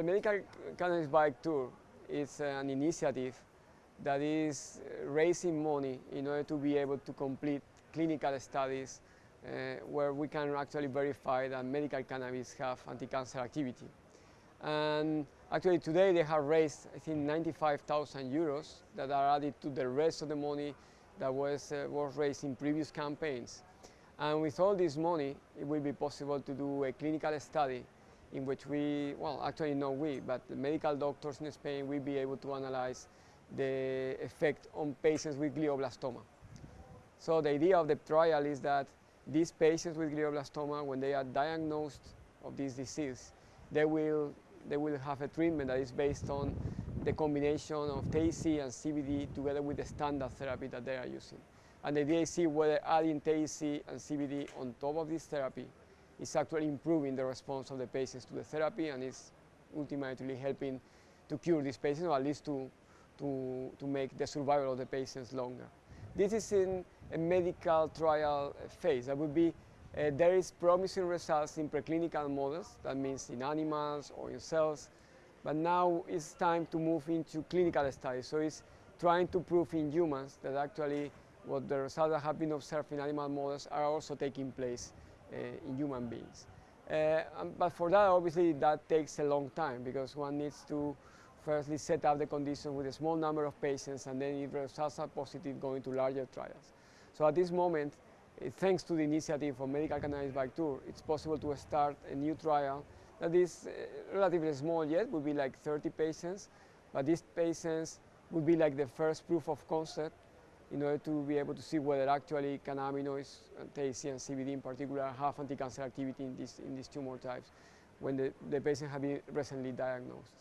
the Medical Cannabis Bike Tour is an initiative that is raising money in order to be able to complete clinical studies uh, where we can actually verify that medical cannabis have anti-cancer activity. And actually today they have raised, I think, 95,000 euros that are added to the rest of the money that was, uh, was raised in previous campaigns. And with all this money, it will be possible to do a clinical study in which we, well, actually not we, but the medical doctors in Spain will be able to analyze the effect on patients with glioblastoma. So the idea of the trial is that these patients with glioblastoma, when they are diagnosed of this disease, they will, they will have a treatment that is based on the combination of THC and CBD together with the standard therapy that they are using. And the idea is see whether adding THC and CBD on top of this therapy is actually improving the response of the patients to the therapy and is ultimately helping to cure these patients or at least to, to, to make the survival of the patients longer. This is in a medical trial phase. That would be, uh, there is promising results in preclinical models, that means in animals or in cells, but now it's time to move into clinical studies. So it's trying to prove in humans that actually what the results that have been observed in animal models are also taking place in human beings. Uh, but for that, obviously, that takes a long time because one needs to firstly set up the conditions with a small number of patients and then if results are positive, go into larger trials. So at this moment, uh, thanks to the initiative of Medical Cannabis Bike Tour, it's possible to start a new trial that is uh, relatively small yet, would be like 30 patients, but these patients would be like the first proof of concept in order to be able to see whether actually cannabinoids, uh, THC and CBD in particular, have anti-cancer activity in, this, in these tumor types when the, the patient have been recently diagnosed.